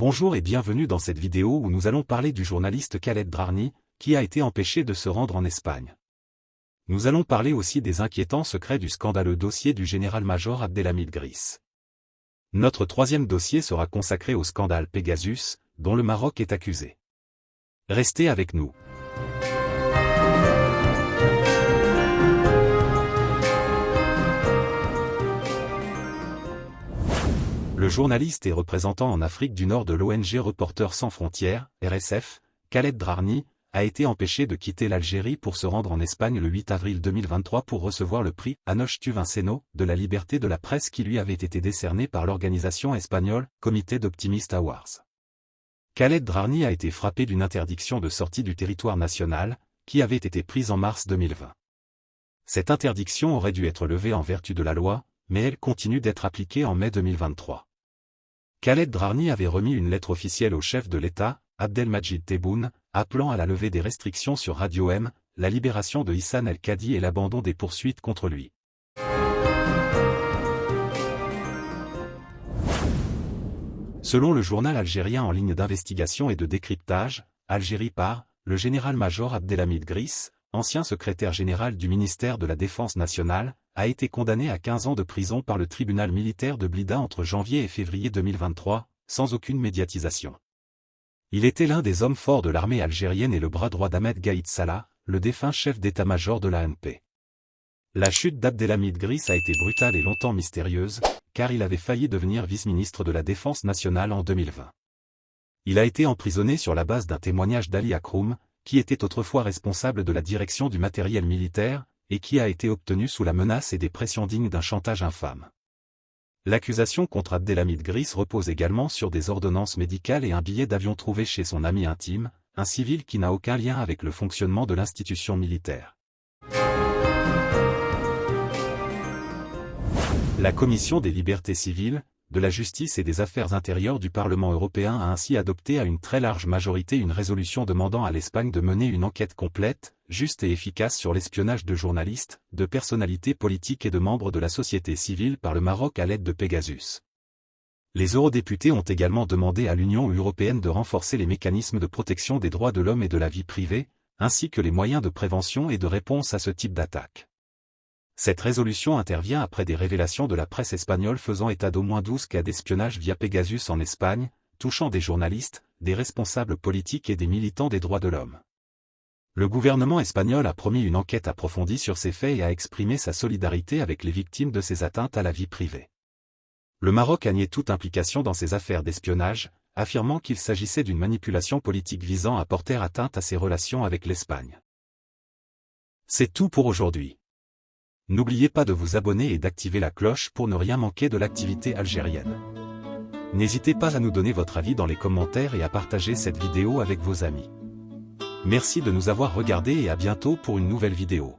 Bonjour et bienvenue dans cette vidéo où nous allons parler du journaliste Khaled Drarni, qui a été empêché de se rendre en Espagne. Nous allons parler aussi des inquiétants secrets du scandaleux dossier du général-major Abdelhamid Gris. Notre troisième dossier sera consacré au scandale Pegasus, dont le Maroc est accusé. Restez avec nous. Le journaliste et représentant en Afrique du Nord de l'ONG Reporters sans frontières, RSF, Khaled Drarni, a été empêché de quitter l'Algérie pour se rendre en Espagne le 8 avril 2023 pour recevoir le prix Anoche Tuvinceno de la liberté de la presse qui lui avait été décerné par l'organisation espagnole Comité d'Optimist Awards. Khaled Drarni a été frappé d'une interdiction de sortie du territoire national, qui avait été prise en mars 2020. Cette interdiction aurait dû être levée en vertu de la loi, mais elle continue d'être appliquée en mai 2023. Khaled Drarni avait remis une lettre officielle au chef de l'État, Abdelmajid Tebboune, appelant à la levée des restrictions sur Radio M, la libération de Hissan El-Kadi et l'abandon des poursuites contre lui. Selon le journal algérien en ligne d'investigation et de décryptage, Algérie par, le général-major Abdelhamid Gris, ancien secrétaire général du ministère de la Défense nationale, a été condamné à 15 ans de prison par le tribunal militaire de Blida entre janvier et février 2023, sans aucune médiatisation. Il était l'un des hommes forts de l'armée algérienne et le bras droit d'Ahmed Gaïd Salah, le défunt chef d'état-major de l'ANP. La chute d'Abdelhamid Gris a été brutale et longtemps mystérieuse, car il avait failli devenir vice-ministre de la Défense nationale en 2020. Il a été emprisonné sur la base d'un témoignage d'Ali Akroum, qui était autrefois responsable de la direction du matériel militaire, et qui a été obtenu sous la menace et des pressions dignes d'un chantage infâme. L'accusation contre Abdelhamid Gris repose également sur des ordonnances médicales et un billet d'avion trouvé chez son ami intime, un civil qui n'a aucun lien avec le fonctionnement de l'institution militaire. La Commission des libertés civiles, de la justice et des affaires intérieures du Parlement européen a ainsi adopté à une très large majorité une résolution demandant à l'Espagne de mener une enquête complète, juste et efficace sur l'espionnage de journalistes, de personnalités politiques et de membres de la société civile par le Maroc à l'aide de Pegasus. Les eurodéputés ont également demandé à l'Union européenne de renforcer les mécanismes de protection des droits de l'homme et de la vie privée, ainsi que les moyens de prévention et de réponse à ce type d'attaque. Cette résolution intervient après des révélations de la presse espagnole faisant état d'au moins 12 cas d'espionnage via Pegasus en Espagne, touchant des journalistes, des responsables politiques et des militants des droits de l'homme. Le gouvernement espagnol a promis une enquête approfondie sur ces faits et a exprimé sa solidarité avec les victimes de ces atteintes à la vie privée. Le Maroc a nié toute implication dans ces affaires d'espionnage, affirmant qu'il s'agissait d'une manipulation politique visant à porter atteinte à ses relations avec l'Espagne. C'est tout pour aujourd'hui. N'oubliez pas de vous abonner et d'activer la cloche pour ne rien manquer de l'activité algérienne. N'hésitez pas à nous donner votre avis dans les commentaires et à partager cette vidéo avec vos amis. Merci de nous avoir regardés et à bientôt pour une nouvelle vidéo.